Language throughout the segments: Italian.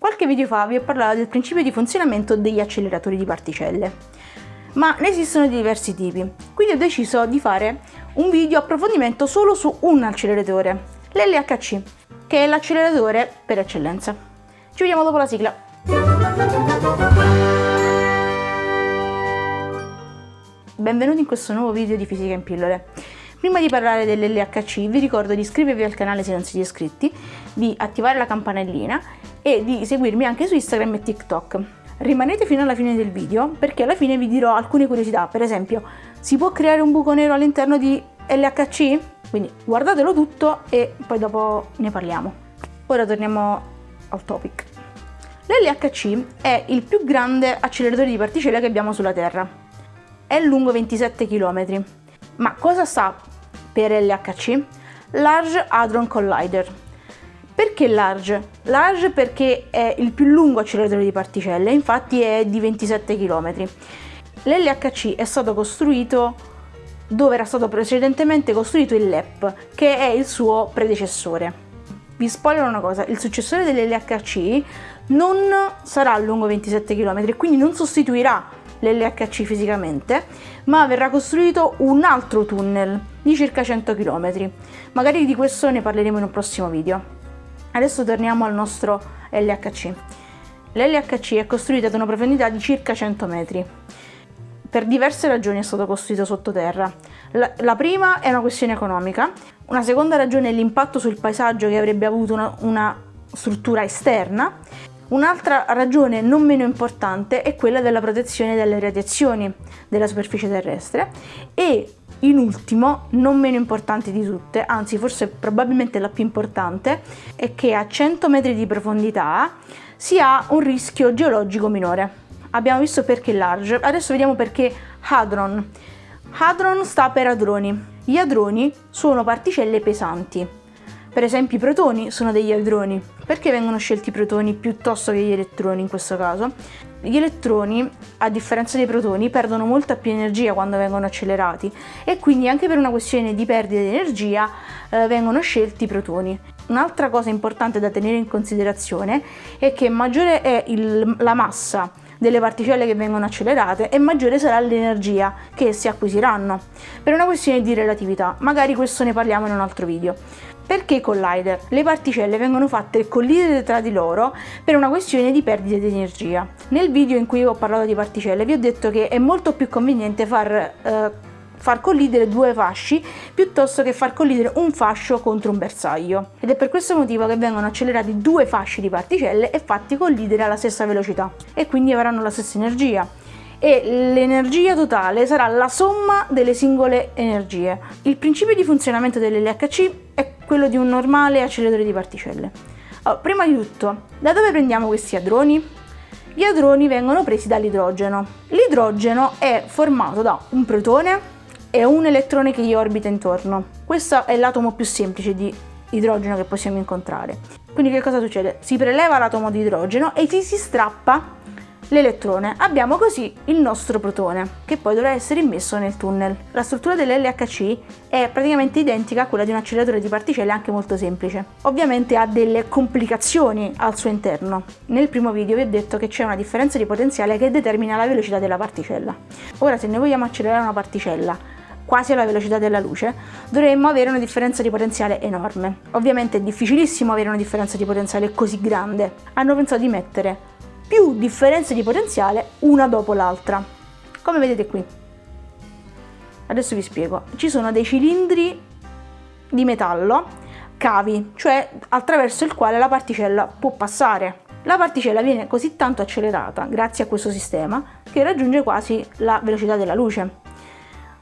Qualche video fa vi ho parlato del principio di funzionamento degli acceleratori di particelle, ma ne esistono di diversi tipi, quindi ho deciso di fare un video approfondimento solo su un acceleratore, l'LHC, che è l'acceleratore per eccellenza. Ci vediamo dopo la sigla. Benvenuti in questo nuovo video di Fisica in pillole. Prima di parlare dell'LHC vi ricordo di iscrivervi al canale se non siete iscritti, di attivare la campanellina e di seguirmi anche su Instagram e TikTok. Rimanete fino alla fine del video perché alla fine vi dirò alcune curiosità, per esempio si può creare un buco nero all'interno di LHC? Quindi guardatelo tutto e poi dopo ne parliamo. Ora torniamo al topic. L'LHC è il più grande acceleratore di particelle che abbiamo sulla Terra. È lungo 27 km. Ma cosa sta per LHC? Large Hadron Collider. Perché large? Large perché è il più lungo acceleratore di particelle, infatti è di 27 km. L'LHC è stato costruito dove era stato precedentemente costruito il LEP, che è il suo predecessore. Vi spoilerò una cosa, il successore dell'LHC non sarà lungo 27 km, quindi non sostituirà l'LHC fisicamente, ma verrà costruito un altro tunnel di circa 100 km. Magari di questo ne parleremo in un prossimo video. Adesso torniamo al nostro LHC. L'LHC è costruito ad una profondità di circa 100 metri. Per diverse ragioni è stato costruito sottoterra. La, la prima è una questione economica, una seconda ragione è l'impatto sul paesaggio che avrebbe avuto una, una struttura esterna Un'altra ragione non meno importante è quella della protezione dalle radiazioni della superficie terrestre e in ultimo, non meno importante di tutte, anzi forse probabilmente la più importante, è che a 100 metri di profondità si ha un rischio geologico minore. Abbiamo visto perché large, adesso vediamo perché hadron. Hadron sta per hadroni. Gli hadroni sono particelle pesanti. Per esempio i protoni sono degli hadroni. Perché vengono scelti i protoni piuttosto che gli elettroni in questo caso? Gli elettroni, a differenza dei protoni, perdono molta più energia quando vengono accelerati e quindi anche per una questione di perdita di energia eh, vengono scelti i protoni. Un'altra cosa importante da tenere in considerazione è che maggiore è il, la massa delle particelle che vengono accelerate e maggiore sarà l'energia che esse acquisiranno, per una questione di relatività. Magari questo ne parliamo in un altro video. Perché collider? Le particelle vengono fatte collidere tra di loro per una questione di perdita di energia. Nel video in cui ho parlato di particelle vi ho detto che è molto più conveniente far eh, far collidere due fasci piuttosto che far collidere un fascio contro un bersaglio ed è per questo motivo che vengono accelerati due fasci di particelle e fatti collidere alla stessa velocità e quindi avranno la stessa energia e l'energia totale sarà la somma delle singole energie. Il principio di funzionamento dell'LHC quello di un normale acceleratore di particelle. Allora, prima di tutto, da dove prendiamo questi hadroni? Gli hadroni vengono presi dall'idrogeno. L'idrogeno è formato da un protone e un elettrone che gli orbita intorno. Questo è l'atomo più semplice di idrogeno che possiamo incontrare. Quindi che cosa succede? Si preleva l'atomo di idrogeno e si strappa l'elettrone. Abbiamo così il nostro protone, che poi dovrà essere immesso nel tunnel. La struttura dell'LHC è praticamente identica a quella di un acceleratore di particelle anche molto semplice. Ovviamente ha delle complicazioni al suo interno. Nel primo video vi ho detto che c'è una differenza di potenziale che determina la velocità della particella. Ora se noi vogliamo accelerare una particella quasi alla velocità della luce, dovremmo avere una differenza di potenziale enorme. Ovviamente è difficilissimo avere una differenza di potenziale così grande. Hanno pensato di mettere più differenze di potenziale una dopo l'altra. Come vedete qui. Adesso vi spiego. Ci sono dei cilindri di metallo, cavi, cioè attraverso il quale la particella può passare. La particella viene così tanto accelerata grazie a questo sistema che raggiunge quasi la velocità della luce.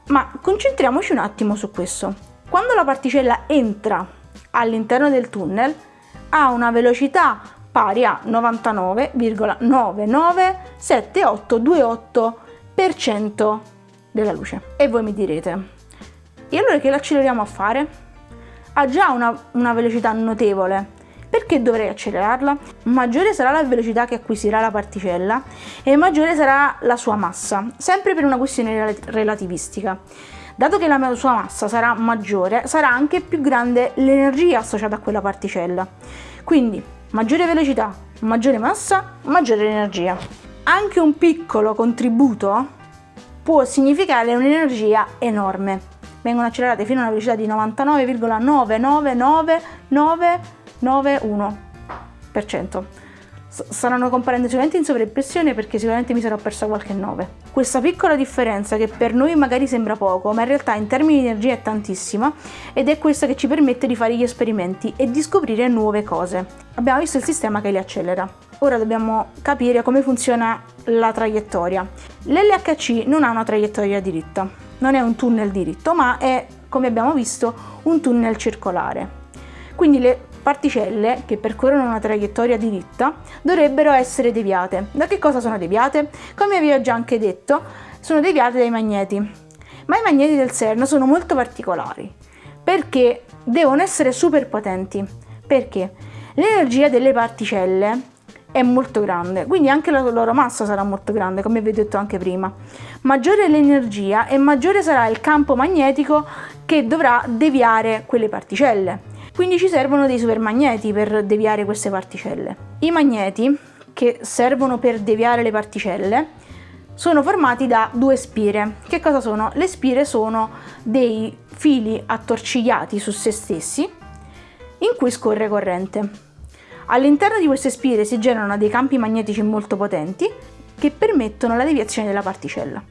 Ma concentriamoci un attimo su questo. Quando la particella entra all'interno del tunnel ha una velocità pari a 99,997828% della luce. E voi mi direte, e allora che l'acceleriamo a fare? Ha già una, una velocità notevole, perché dovrei accelerarla? Maggiore sarà la velocità che acquisirà la particella e maggiore sarà la sua massa, sempre per una questione relativistica. Dato che la sua massa sarà maggiore, sarà anche più grande l'energia associata a quella particella. Quindi maggiore velocità, maggiore massa, maggiore energia. Anche un piccolo contributo può significare un'energia enorme. Vengono accelerate fino a una velocità di 99,999991% saranno comparendo sicuramente in sovraimpressione perché sicuramente mi sarò persa qualche 9. Questa piccola differenza che per noi magari sembra poco, ma in realtà in termini di energia è tantissima ed è questa che ci permette di fare gli esperimenti e di scoprire nuove cose. Abbiamo visto il sistema che li accelera. Ora dobbiamo capire come funziona la traiettoria. L'LHC non ha una traiettoria diritta, non è un tunnel diritto, ma è, come abbiamo visto, un tunnel circolare. Quindi le particelle che percorrono una traiettoria diritta dovrebbero essere deviate. Da che cosa sono deviate? Come vi ho già anche detto, sono deviate dai magneti. Ma i magneti del CERN sono molto particolari perché devono essere super potenti. Perché? L'energia delle particelle è molto grande, quindi anche la loro massa sarà molto grande, come vi ho detto anche prima. Maggiore l'energia e maggiore sarà il campo magnetico che dovrà deviare quelle particelle. Quindi ci servono dei supermagneti per deviare queste particelle. I magneti, che servono per deviare le particelle, sono formati da due spire. Che cosa sono? Le spire sono dei fili attorcigliati su se stessi in cui scorre corrente. All'interno di queste spire si generano dei campi magnetici molto potenti che permettono la deviazione della particella.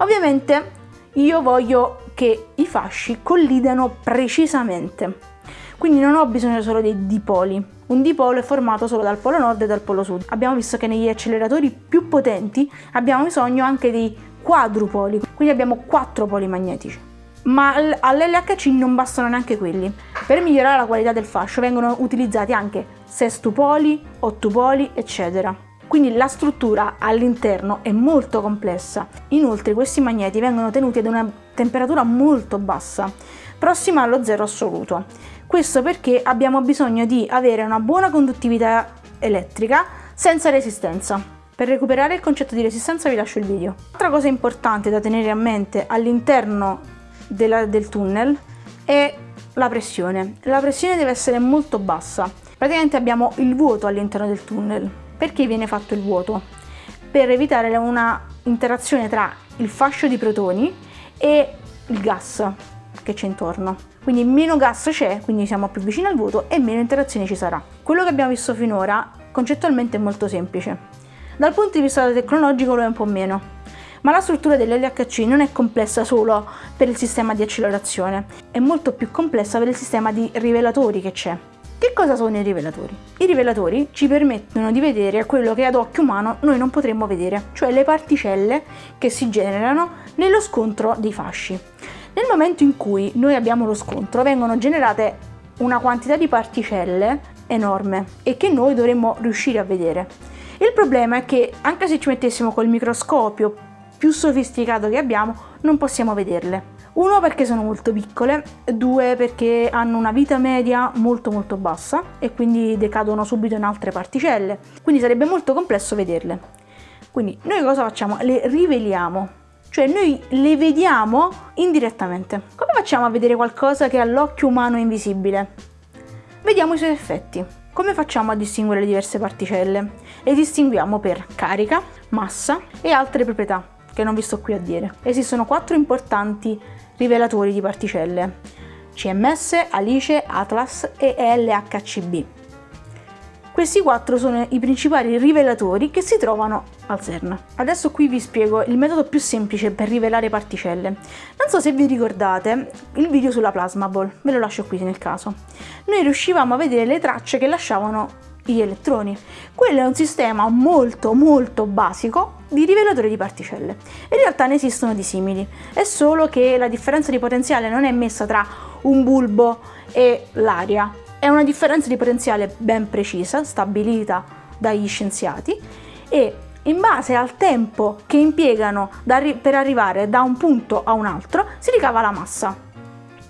Ovviamente io voglio che i fasci collidano precisamente quindi non ho bisogno solo dei dipoli. Un dipolo è formato solo dal polo nord e dal polo sud. Abbiamo visto che negli acceleratori più potenti abbiamo bisogno anche dei quadrupoli, quindi abbiamo quattro poli magnetici. Ma all'LHC non bastano neanche quelli. Per migliorare la qualità del fascio vengono utilizzati anche sestupoli, ottupoli, eccetera. Quindi la struttura all'interno è molto complessa. Inoltre questi magneti vengono tenuti ad una temperatura molto bassa, prossima allo zero assoluto. Questo perché abbiamo bisogno di avere una buona conduttività elettrica senza resistenza. Per recuperare il concetto di resistenza vi lascio il video. Altra cosa importante da tenere a mente all'interno del tunnel è la pressione. La pressione deve essere molto bassa. Praticamente abbiamo il vuoto all'interno del tunnel. Perché viene fatto il vuoto? Per evitare una interazione tra il fascio di protoni e il gas che c'è intorno. Quindi meno gas c'è, quindi siamo più vicini al vuoto e meno interazione ci sarà. Quello che abbiamo visto finora concettualmente è molto semplice. Dal punto di vista tecnologico lo è un po' meno, ma la struttura dell'LHC non è complessa solo per il sistema di accelerazione, è molto più complessa per il sistema di rivelatori che c'è. Che cosa sono i rivelatori? I rivelatori ci permettono di vedere quello che ad occhio umano noi non potremmo vedere, cioè le particelle che si generano nello scontro dei fasci. Nel momento in cui noi abbiamo lo scontro vengono generate una quantità di particelle enorme e che noi dovremmo riuscire a vedere. Il problema è che anche se ci mettessimo col microscopio più sofisticato che abbiamo non possiamo vederle. Uno perché sono molto piccole, due perché hanno una vita media molto molto bassa e quindi decadono subito in altre particelle, quindi sarebbe molto complesso vederle. Quindi noi cosa facciamo? Le riveliamo cioè noi le vediamo indirettamente. Come facciamo a vedere qualcosa che all'occhio umano è invisibile? Vediamo i suoi effetti. Come facciamo a distinguere le diverse particelle? Le distinguiamo per carica, massa e altre proprietà che non vi sto qui a dire. Esistono quattro importanti rivelatori di particelle. CMS, Alice, Atlas e LHCb. Questi quattro sono i principali rivelatori che si trovano al CERN. Adesso qui vi spiego il metodo più semplice per rivelare particelle. Non so se vi ricordate il video sulla plasma ball, ve lo lascio qui nel caso. Noi riuscivamo a vedere le tracce che lasciavano gli elettroni. Quello è un sistema molto molto basico di rivelatore di particelle. In realtà ne esistono di simili, è solo che la differenza di potenziale non è messa tra un bulbo e l'aria, è una differenza di potenziale ben precisa, stabilita dagli scienziati e in base al tempo che impiegano per arrivare da un punto a un altro si ricava la massa.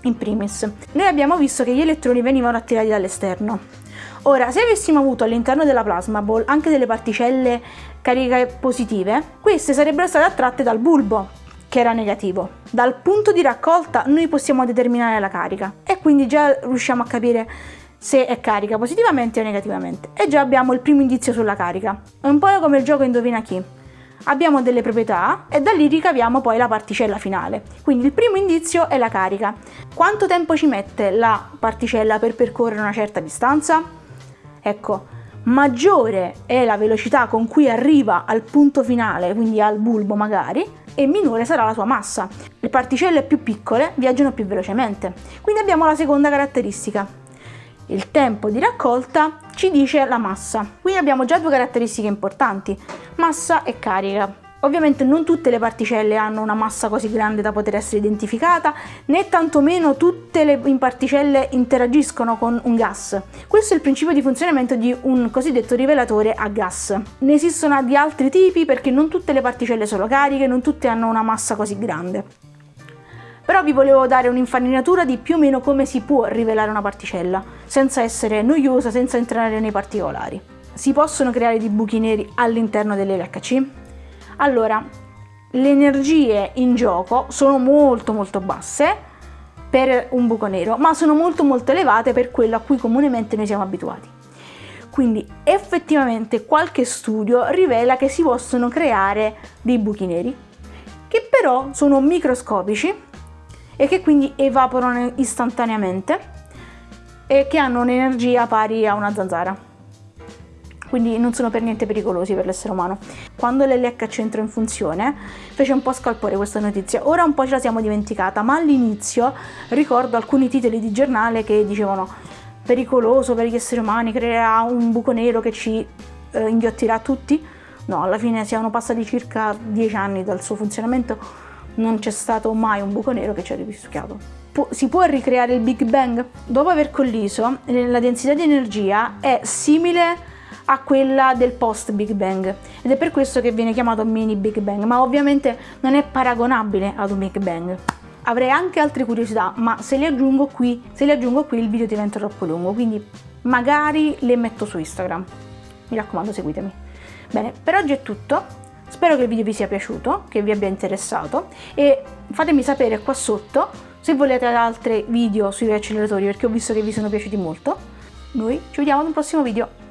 In primis, noi abbiamo visto che gli elettroni venivano attirati dall'esterno. Ora, se avessimo avuto all'interno della plasma ball anche delle particelle cariche positive, queste sarebbero state attratte dal bulbo, che era negativo. Dal punto di raccolta noi possiamo determinare la carica e quindi già riusciamo a capire se è carica positivamente o negativamente. E già abbiamo il primo indizio sulla carica. È un po' come il gioco indovina chi. Abbiamo delle proprietà e da lì ricaviamo poi la particella finale. Quindi il primo indizio è la carica. Quanto tempo ci mette la particella per percorrere una certa distanza? Ecco, maggiore è la velocità con cui arriva al punto finale, quindi al bulbo magari, e minore sarà la sua massa. Le particelle più piccole viaggiano più velocemente. Quindi abbiamo la seconda caratteristica. Il tempo di raccolta ci dice la massa. Quindi abbiamo già due caratteristiche importanti, massa e carica. Ovviamente non tutte le particelle hanno una massa così grande da poter essere identificata, né tantomeno tutte le particelle interagiscono con un gas. Questo è il principio di funzionamento di un cosiddetto rivelatore a gas. Ne esistono di altri tipi perché non tutte le particelle sono cariche, non tutte hanno una massa così grande. Però vi volevo dare un'infarinatura di più o meno come si può rivelare una particella, senza essere noiosa, senza entrare nei particolari. Si possono creare dei buchi neri all'interno dell'LHC? Allora, le energie in gioco sono molto molto basse per un buco nero, ma sono molto molto elevate per quello a cui comunemente noi siamo abituati. Quindi effettivamente qualche studio rivela che si possono creare dei buchi neri, che però sono microscopici e che quindi evaporano istantaneamente e che hanno un'energia pari a una zanzara quindi non sono per niente pericolosi per l'essere umano. Quando l'LH entrò in funzione fece un po' scalpore questa notizia, ora un po' ce la siamo dimenticata, ma all'inizio ricordo alcuni titoli di giornale che dicevano pericoloso per gli esseri umani, creerà un buco nero che ci eh, inghiottirà tutti. No, alla fine siamo passati circa 10 anni dal suo funzionamento, non c'è stato mai un buco nero che ci ha risucchiato si può ricreare il Big Bang? Dopo aver colliso, la densità di energia è simile a quella del post Big Bang ed è per questo che viene chiamato mini Big Bang, ma ovviamente non è paragonabile ad un Big Bang. Avrei anche altre curiosità, ma se le aggiungo qui, se le aggiungo qui il video diventa troppo lungo, quindi magari le metto su Instagram. Mi raccomando, seguitemi. Bene, per oggi è tutto. Spero che il video vi sia piaciuto, che vi abbia interessato e fatemi sapere qua sotto se volete altri video sui acceleratori perché ho visto che vi sono piaciuti molto. Noi ci vediamo in un prossimo video.